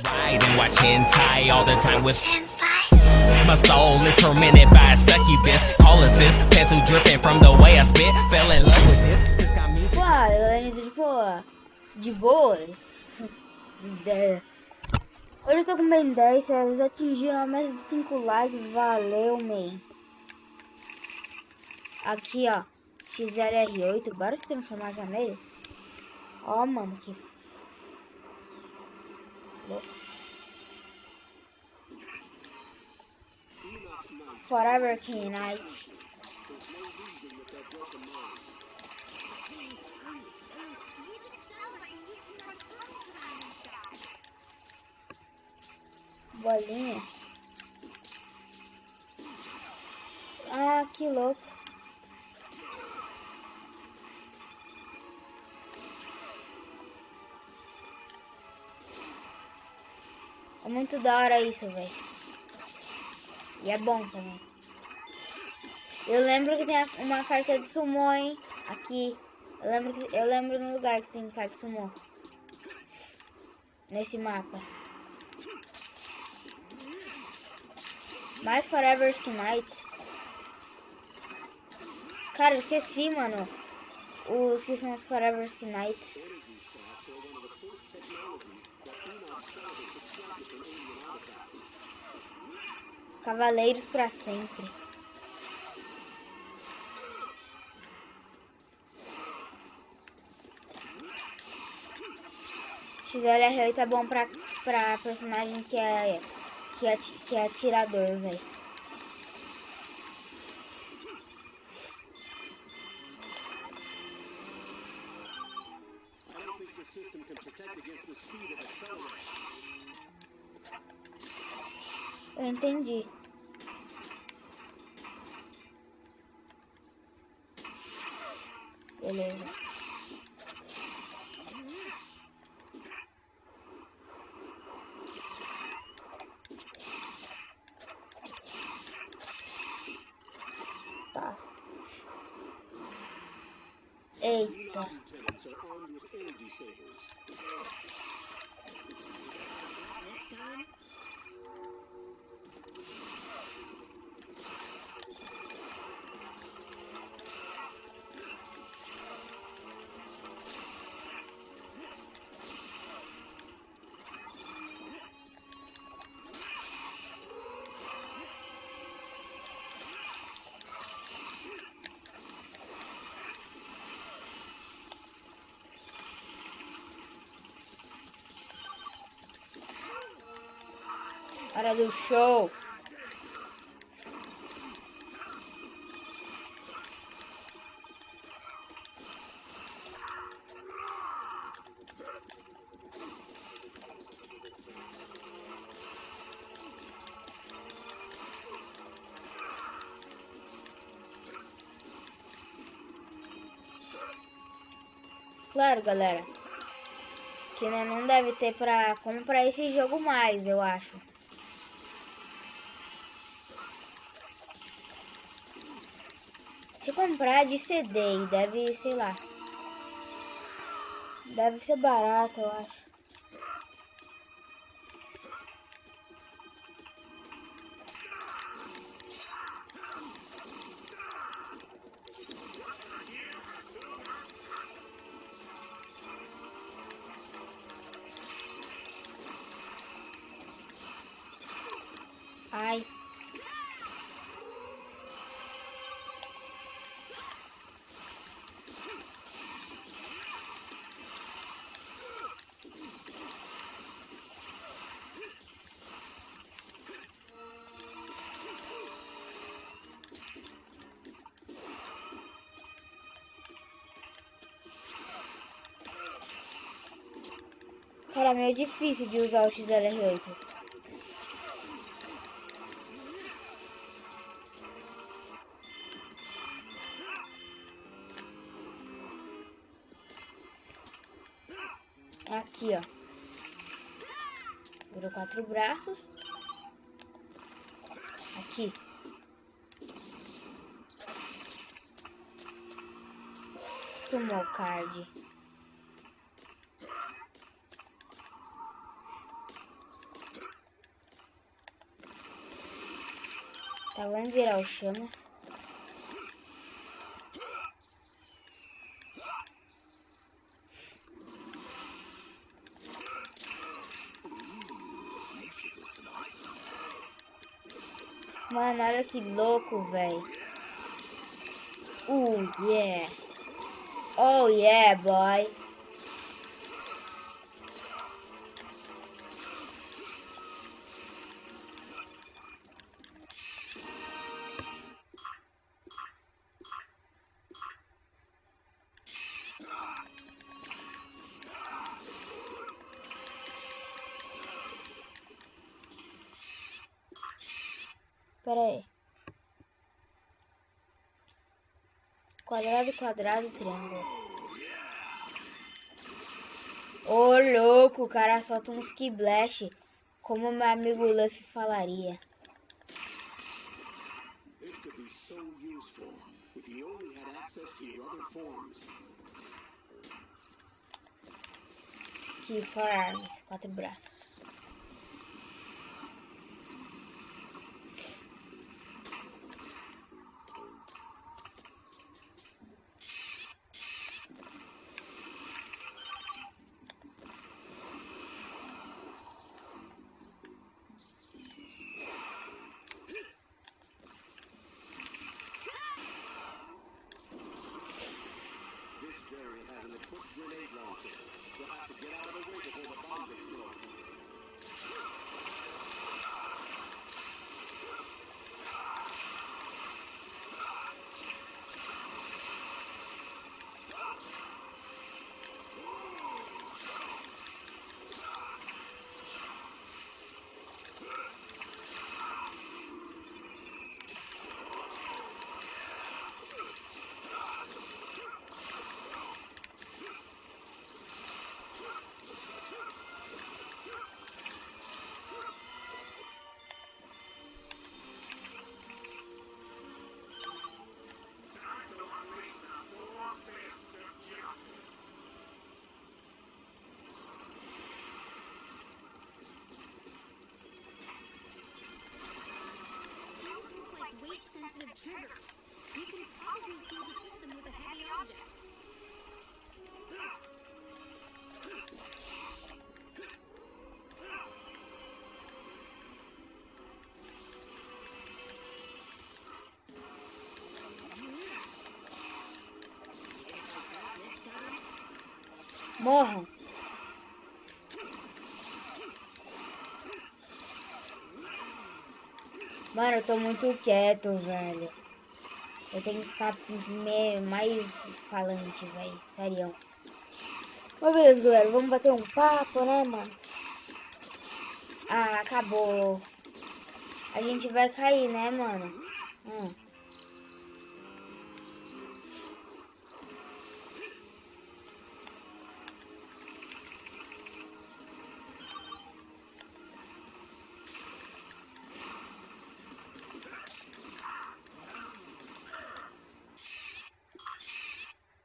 Ride and watch hentai all the time with My soul is tormented by a succubus Colossus, pencil dripping from the way I spit Fell in love with this Sis got me Pô, eu de boa. De boas. De- Hoje eu tô com bem 10, eles atingiram a meta de 5 likes, valeu, man. Aqui, ó, XLR8, bora se transformar já nele. Ó, mano, que... Forever King Knight. Bolinha. Ah, que louco. É muito da hora isso, velho. E é bom também. Eu lembro que tem uma carta de sumô, hein? Aqui. Eu lembro, que, eu lembro no lugar que tem carta de sumô. Nesse mapa. Mais Forever Knights. Cara, esqueci, mano. Os que são os Forever Knights. Cavaleiros pra sempre. XLR8 é bom pra, pra personagem que é, que é, que é atirador, velho. Entendi. Beleza. Tá. Eita. Hora do show. Claro, galera. Que né, não deve ter pra comprar esse jogo mais, eu acho. Comprar de CD, deve, sei lá. Deve ser barato, eu acho. Meio difícil de usar o XLR8. Aqui, ó. Virou quatro braços. Aqui. Tomou card. Vamos virar o chamas. Mano, olha que louco, velho. Uh, yeah. Oh, yeah, boy. Aí. Quadrado, quadrado, triângulo. Ô louco, o cara solta um skiplash. Como meu amigo Luffy falaria. This could be so useful if you only had access to your other forms. Key for arms. Quatro braços. Grenade launcher. Triggers. You can probably kill the system with a heavy object. Morram. Mano, eu tô muito quieto, velho. Eu tenho que ficar mais falante, velho. Sério. Mas beleza, galera. Vamos bater um papo, né, mano? Ah, acabou. A gente vai cair, né, mano? Hum.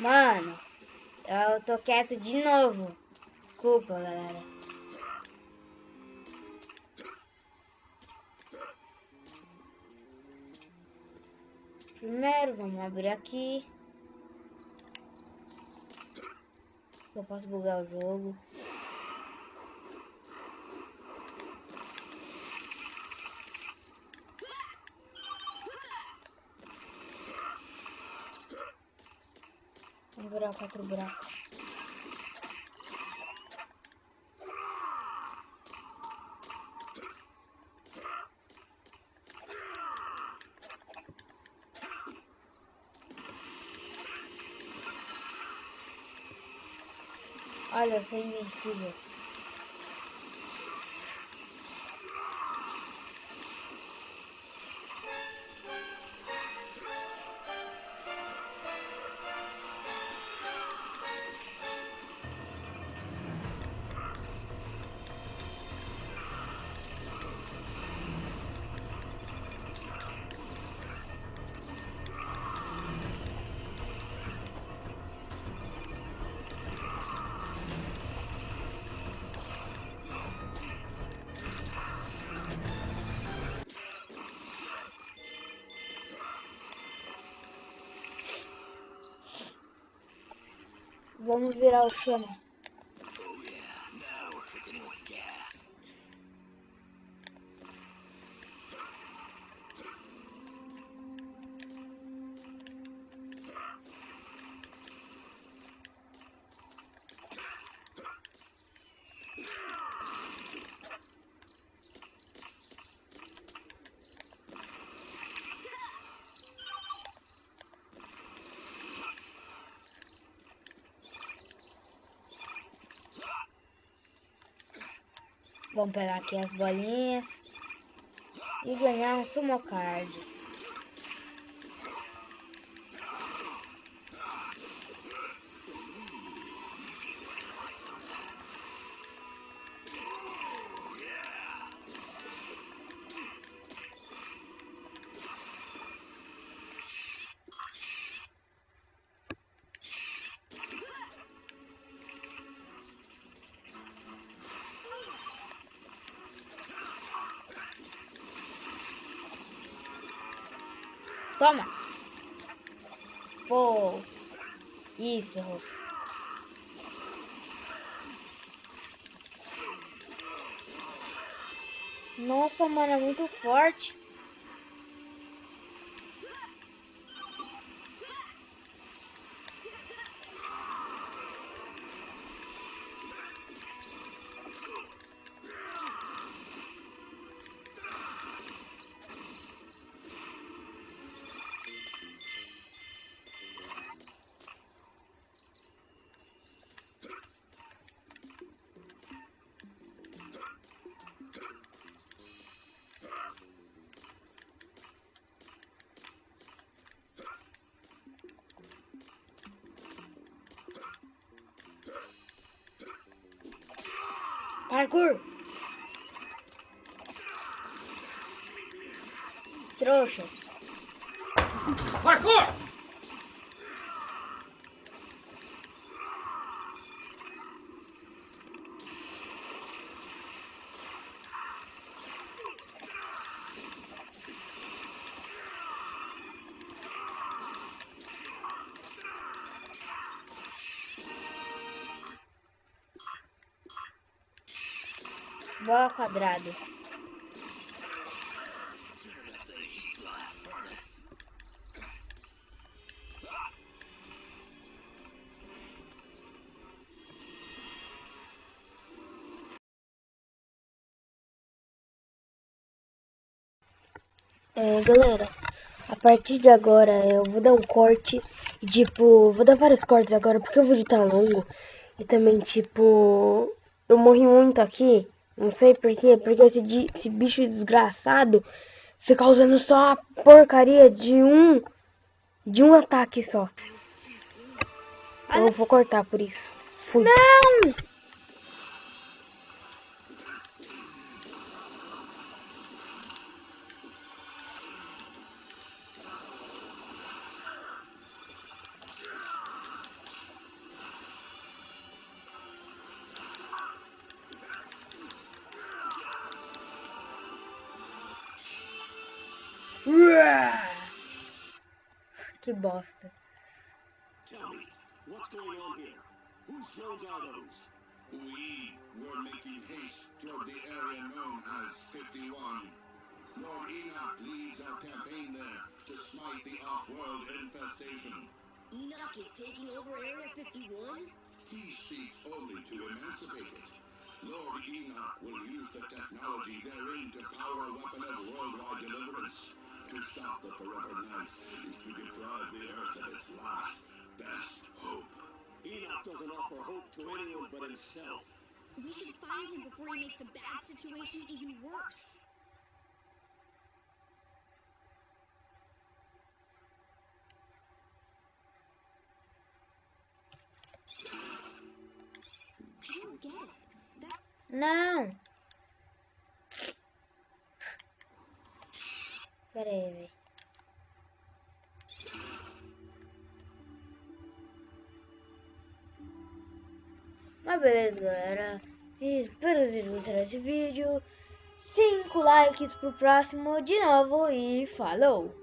Mano, eu tô quieto de novo. Desculpa, galera. Primeiro, vamos abrir aqui. Eu posso bugar o jogo. Virar quatro buracos. Olha, sou invencível. Vamos virar o chama. Vamos pegar aqui as bolinhas. E ganhar um sumo card. Toma. Pô. Isso. Nossa, mano, é muito forte. Parkour. Trouxa. Parkour! Bola quadrado. É, galera, a partir de agora eu vou dar um corte tipo, vou dar vários cortes agora porque o vídeo tá longo e também tipo, eu morri muito aqui, não sei porquê, porque esse, esse bicho desgraçado fica usando só a porcaria de um, de um ataque só. Eu vou cortar por isso. Fui. Não! Que bosta. Tell me, what's going on here? Whose drones are those? We were making haste toward the area known as 51. Lord Enoch leads our campaign there to smite the off-world infestation. Enoch is taking over Area 51? He seeks only to emancipate it. Lord Enoch will use the technology therein to power a weapon of worldwide deliverance. To stop the Forever Knights is to deprive the Earth of its last, best hope. Enoch doesn't offer hope to anyone but himself. We should find him before he makes a bad situation even worse. I Pera aí, velho. Mas beleza, galera. Espero que vocês gostaram desse vídeo. 5 likes pro próximo de novo e falou!